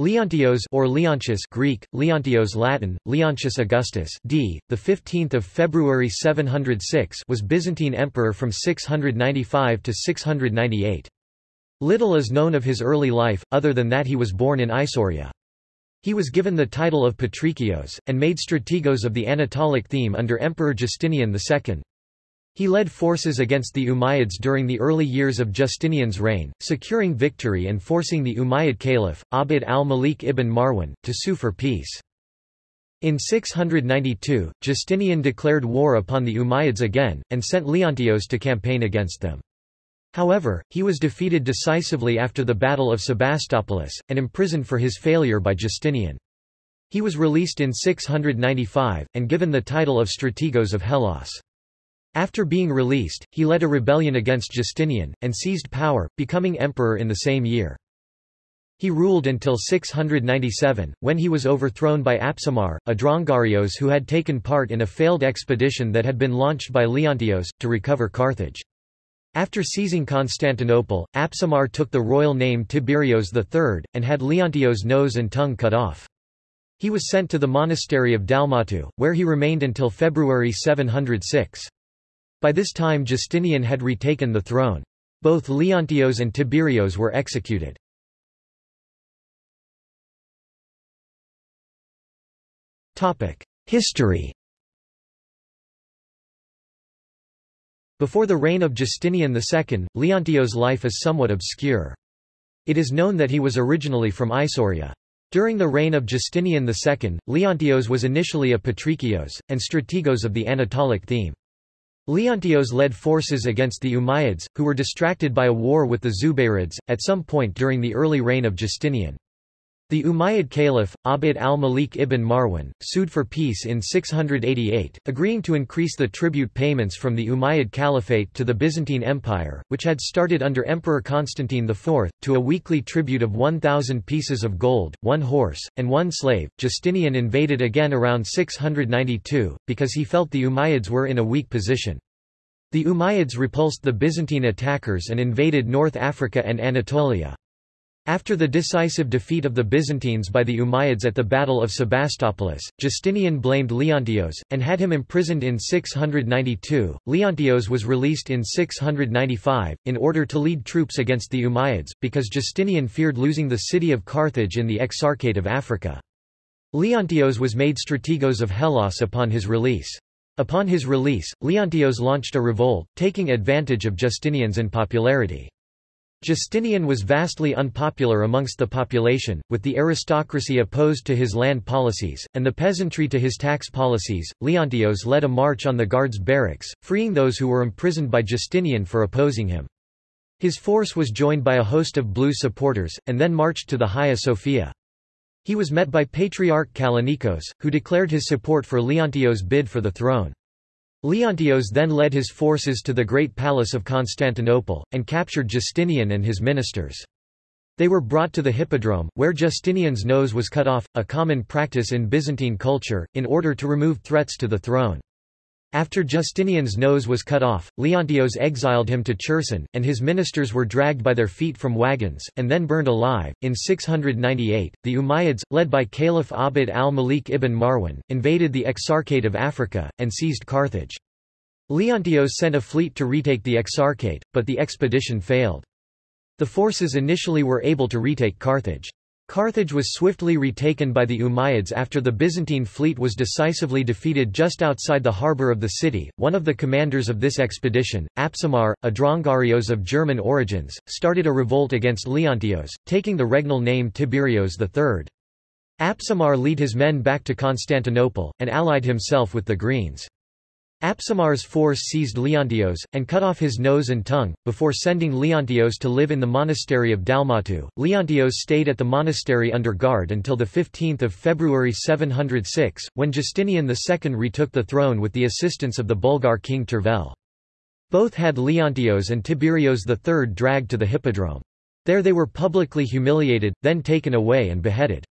Leontios or Leontius Greek, Leontios Latin, Leontius Augustus d. the 15th of February 706 was Byzantine emperor from 695 to 698. Little is known of his early life, other than that he was born in Isauria. He was given the title of Patrikios, and made strategos of the Anatolic theme under Emperor Justinian II. He led forces against the Umayyads during the early years of Justinian's reign, securing victory and forcing the Umayyad caliph, Abd al-Malik ibn Marwan, to sue for peace. In 692, Justinian declared war upon the Umayyads again, and sent Leontios to campaign against them. However, he was defeated decisively after the Battle of Sebastopolis, and imprisoned for his failure by Justinian. He was released in 695, and given the title of Strategos of Hellas. After being released, he led a rebellion against Justinian, and seized power, becoming emperor in the same year. He ruled until 697, when he was overthrown by Apsamar, a Drongarios who had taken part in a failed expedition that had been launched by Leontios, to recover Carthage. After seizing Constantinople, Apsamar took the royal name Tiberios III, and had Leontios' nose and tongue cut off. He was sent to the monastery of Dalmatu, where he remained until February 706. By this time Justinian had retaken the throne. Both Leontios and Tiberios were executed. History Before the reign of Justinian II, Leontios' life is somewhat obscure. It is known that he was originally from Isauria. During the reign of Justinian II, Leontios was initially a patricios, and strategos of the Anatolic theme. Leontios led forces against the Umayyads, who were distracted by a war with the Zubayrids, at some point during the early reign of Justinian. The Umayyad Caliph, Abd al-Malik ibn Marwan, sued for peace in 688, agreeing to increase the tribute payments from the Umayyad Caliphate to the Byzantine Empire, which had started under Emperor Constantine IV, to a weekly tribute of 1,000 pieces of gold, one horse, and one slave. Justinian invaded again around 692, because he felt the Umayyads were in a weak position. The Umayyads repulsed the Byzantine attackers and invaded North Africa and Anatolia. After the decisive defeat of the Byzantines by the Umayyads at the Battle of Sebastopolis, Justinian blamed Leontios, and had him imprisoned in 692. Leontios was released in 695, in order to lead troops against the Umayyads, because Justinian feared losing the city of Carthage in the Exarchate of Africa. Leontios was made strategos of Hellas upon his release. Upon his release, Leontios launched a revolt, taking advantage of Justinian's unpopularity. Justinian was vastly unpopular amongst the population, with the aristocracy opposed to his land policies, and the peasantry to his tax policies. Leontios led a march on the guards' barracks, freeing those who were imprisoned by Justinian for opposing him. His force was joined by a host of blue supporters, and then marched to the Hagia Sophia. He was met by Patriarch Kallinikos, who declared his support for Leontios' bid for the throne. Leontios then led his forces to the Great Palace of Constantinople, and captured Justinian and his ministers. They were brought to the Hippodrome, where Justinian's nose was cut off, a common practice in Byzantine culture, in order to remove threats to the throne. After Justinian's nose was cut off, Leontios exiled him to Cherson, and his ministers were dragged by their feet from wagons, and then burned alive. In 698, the Umayyads, led by Caliph Abd al-Malik ibn Marwan, invaded the Exarchate of Africa, and seized Carthage. Leontios sent a fleet to retake the Exarchate, but the expedition failed. The forces initially were able to retake Carthage. Carthage was swiftly retaken by the Umayyads after the Byzantine fleet was decisively defeated just outside the harbour of the city. One of the commanders of this expedition, Apsamar, a Drongarios of German origins, started a revolt against Leontios, taking the regnal name Tiberios III. Apsamar led his men back to Constantinople, and allied himself with the Greens. Apsamar's force seized Leontios, and cut off his nose and tongue, before sending Leontios to live in the monastery of Dalmatu. Leontios stayed at the monastery under guard until 15 February 706, when Justinian II retook the throne with the assistance of the Bulgar king Tervel. Both had Leontios and Tiberios III dragged to the hippodrome. There they were publicly humiliated, then taken away and beheaded.